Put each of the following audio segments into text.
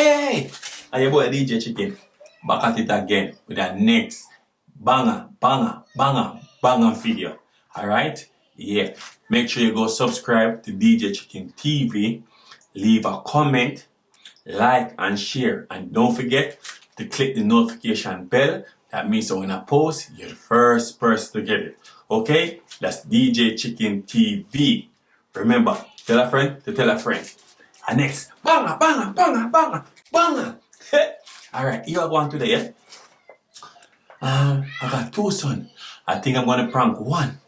Hey! And your boy DJ Chicken back at it again with our next banger, banger, banger, banger video. Alright? Yeah. Make sure you go subscribe to DJ Chicken TV. Leave a comment, like, and share. And don't forget to click the notification bell. That means that when I post, you're the first person to get it. Okay? That's DJ Chicken TV. Remember, tell a friend to tell a friend. And next, banger, banger, banger, banger, banger. Alright, you I go on today, yeah? Um, I got two son. I think I'm gonna prank one.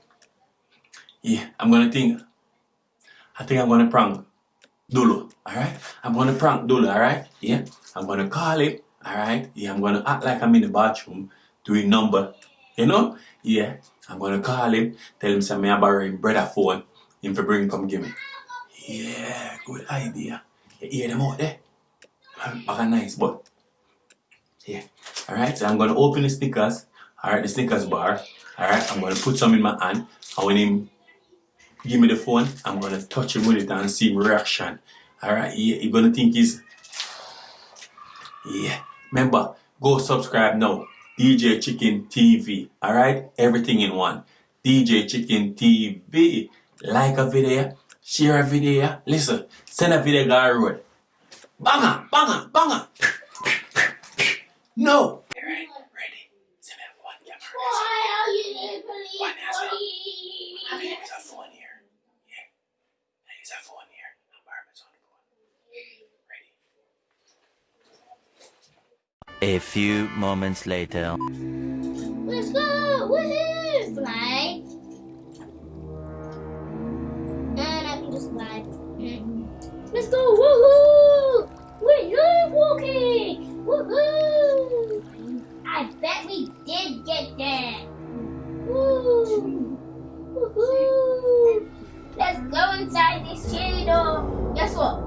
Yeah, I'm gonna think. I think I'm gonna prank Dulu. Alright? I'm gonna prank Dulu, alright? Yeah? I'm gonna call him, alright? Yeah, I'm gonna act like I'm in the bathroom doing number. You know? Yeah. I'm gonna call him, tell him some me borrow him brother phone, him for bring come give me. Yeah, good idea. You hear them out there? Back a nice but yeah. Alright, so I'm gonna open the Snickers. Alright, the Snickers bar. Alright, I'm gonna put some in my hand. And when him give me the phone, I'm gonna touch him with it and see reaction. Alright, yeah, you're gonna think he's Yeah. Remember, go subscribe now. DJ Chicken TV. Alright? Everything in one. DJ Chicken TV. Like a video, share a video. yeah? Listen, send a video guy road. Banger, banger, banger. No. Alright, ready. Send me one camera. Why are you there, police? One as well. I'm gonna use a phone here. Yeah. I use a phone here. I'm on the phone. Ready? A few moments later. Let's go! Woohoo! Fly. Let's go inside this cheerleader. Guess what?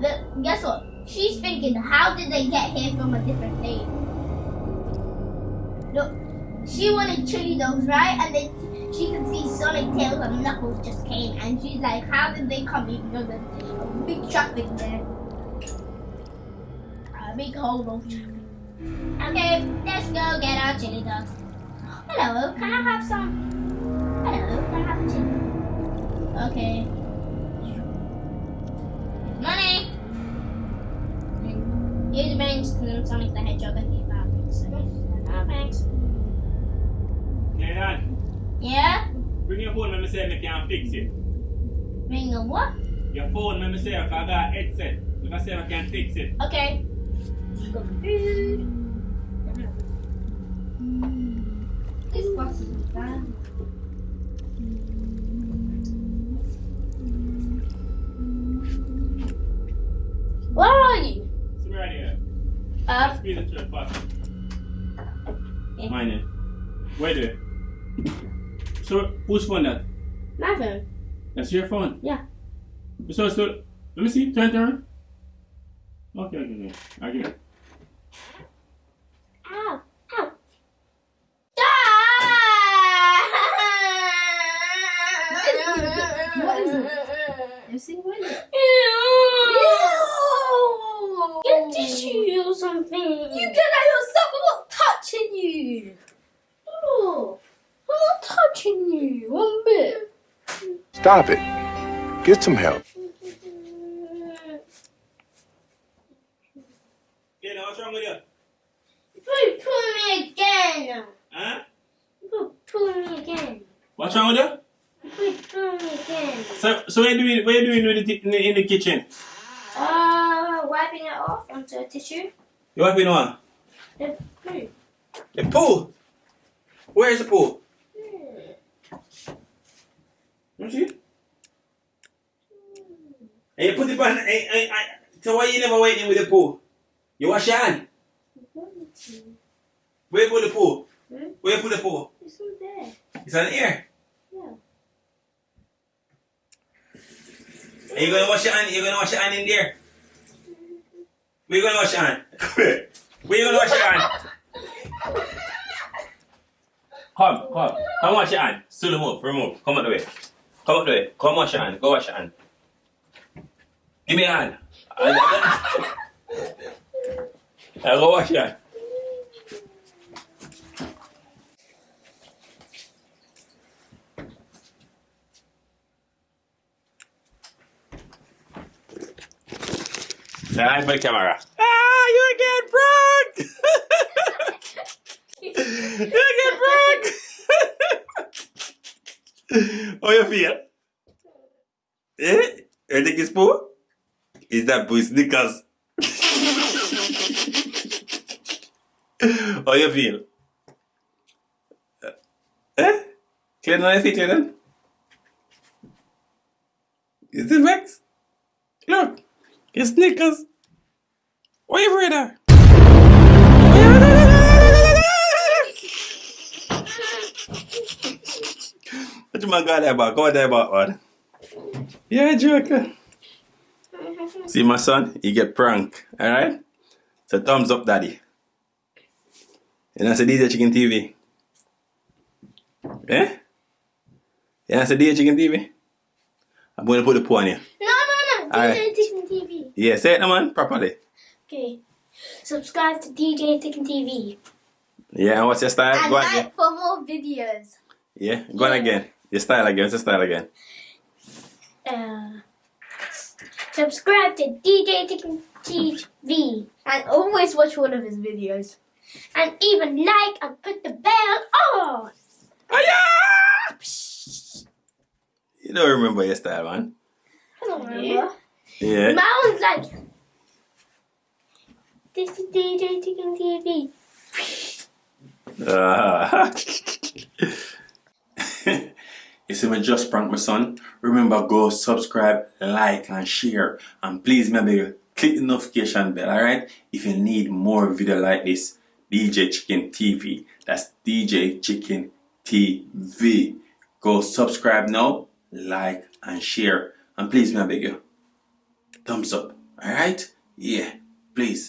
The, guess what? She's thinking, how did they get here from a different place? Look, she wanted chili dogs, right? And then she could see Sonic Tails and Knuckles just came, and she's like, how did they come even though there's a big traffic there? A big hole of traffic. Okay, let's go get our chili dogs. Hello, can I have some? Hello, can I have a chili? Okay. Money! Here's the banks and then Sonic the Hedgehog and the Falcons. Oh, thanks. Hey, Yeah? bring your phone when me say me can fix it. Ring a what? Your phone when me say I got a headset. If I say I can fix it. Okay. Go food. Where are you? Me right here. Uh, Speed the third part. Yeah. Mine. Where do it? So, whose phone that? my phone. That's your phone? Yeah. So, so, let me see. Turn, turn. Okay, okay, okay. I get it. Ow! You see what is it? Ew! Get tissue or something. You get that yourself. I'm not touching you. Oh, I'm not touching you one bit. Stop it. Get some help. Yeah, now what's wrong with you? Put pull me again. Huh? Put pull me again. What's wrong with you? Put pull me again. So, so what you doing? What you doing with the in, the, in the kitchen? Uh, wiping it off onto a tissue. You wiping on? The poo. The pool. Where is the pool? Let me see. And you put it on. eh, eh, eh, So why you never went in with the pool? You wash your hand. Where you put the pool? Hmm? Where you put the pool? It's not there. It's on here. Are you gonna wash your hand? You're gonna wash your hand in there. Where you gonna wash your hand? Where you gonna wash your hand? Come, come, come wash your hand. Still remove, remove. Come out the way. Come out the way. Come wash your hand. Go wash your hand. Give me a hand. And- I go wash your hand. Hi for camera. Ah, you again, pranked! you again, pranked! How you feel? Eh? You think it's poo? Is that poo Snickers? How you feel? Eh? Clean on your Clayton? You still vexed? Look, Why you afraid of? What you man got there about? Go there about one. Yeah, joker. See my son, he get prank, alright? So thumbs up daddy. And that's a DJ Chicken TV. Eh? Yeah, that's a DJ Chicken TV. I'm gonna put the poo on you. DJ. Ticken TV. Yeah, say it, man, properly. Okay. Subscribe to DJ Ticken TV. Yeah, and what's your style? And Go on again. for more videos. Yeah, go on again. Your style again. What's your style again? Uh, subscribe to DJ Ticken TV. And always watch one of his videos. And even like and put the bell on. You don't remember your style, man. Don't remember. Yeah. Mine was like, this is DJ Ticken TV. Ah. you see me just prank my son? Remember go subscribe, like and share. And please maybe click the notification bell, alright? If you need more video like this, DJ Chicken TV. That's DJ Chicken TV. Go subscribe now, like and share. And please may I beg you, thumbs up, alright? Yeah, please.